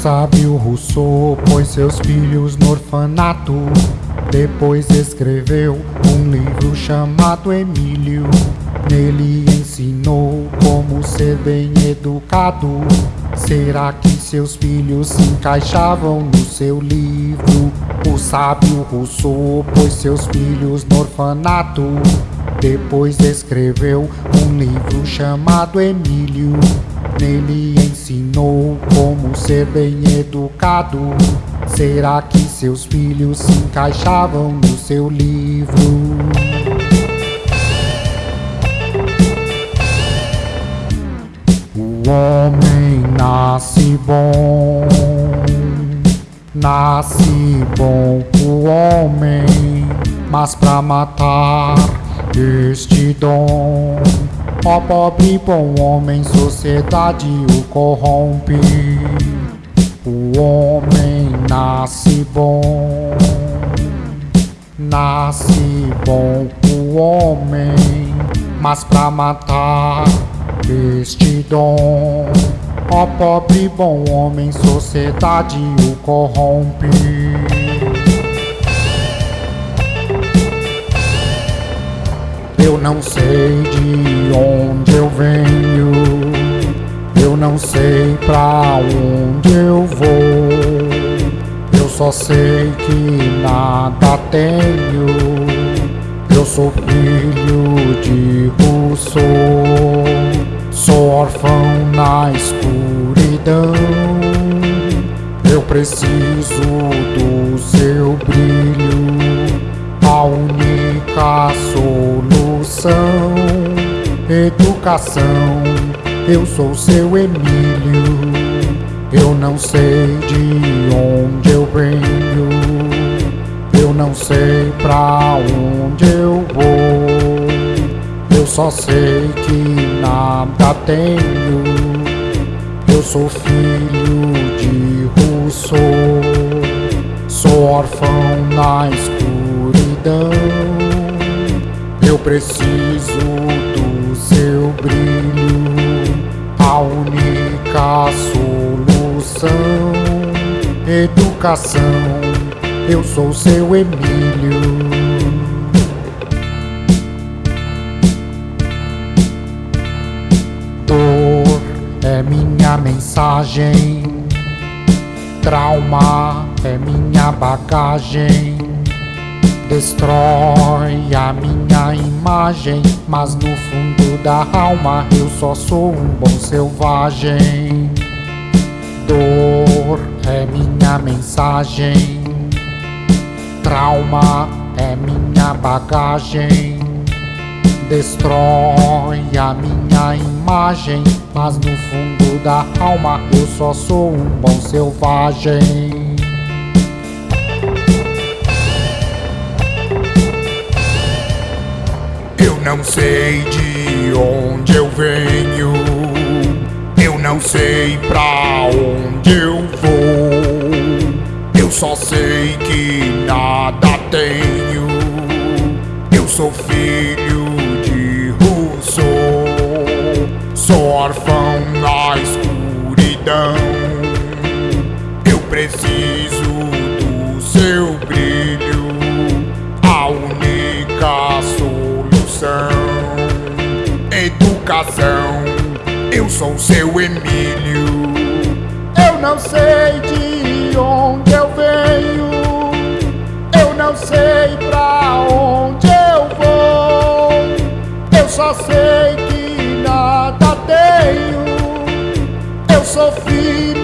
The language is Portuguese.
sábio Rousseau pôs seus filhos no orfanato. Depois escreveu um livro chamado Emílio. Nele ensinou como ser bem educado. Será que seus filhos se encaixavam no seu livro? O sábio Rousseau pôs seus filhos no orfanato. Depois escreveu um livro chamado Emílio. Nele ensinou como ser bem educado. Será que seus filhos se encaixavam no seu livro? O homem nasce bom, nasce bom o homem, mas pra matar este dom Ó pobre bom homem, sociedade o corrompe. O homem nasce bom, nasce bom o homem, mas pra matar este dom. Ó pobre bom homem, sociedade o corrompe. Eu não sei de onde eu venho, eu não sei pra onde eu vou. Eu só sei que nada tenho. Eu sou filho de Rousseau, sou órfão na escuridão. Eu preciso do seu brilho, a única solução educação. Eu sou seu Emílio, eu não sei de onde eu venho, eu não sei pra onde eu vou, eu só sei que nada tenho. Eu sou filho de Rousseau, sou órfão na escuridão. Eu preciso do seu brilho, a única solução. Educação, eu sou seu Emílio. Dor é minha mensagem, trauma é minha bagagem destrói a minha imagem, mas no fundo da alma eu só sou um bom selvagem. Dor é minha mensagem, trauma é minha bagagem. Destrói a minha imagem, mas no fundo da alma eu só sou um bom selvagem. Não sei de onde eu venho, eu não sei pra onde eu vou. Eu só sei que nada tenho. Eu sou filho de Rousseau, sou órfão na escuridão. Eu preciso do seu brilho, Educação, eu sou seu Emílio. Eu não sei de onde eu venho, eu não sei pra onde eu vou. Eu só sei que nada tenho, eu sou filho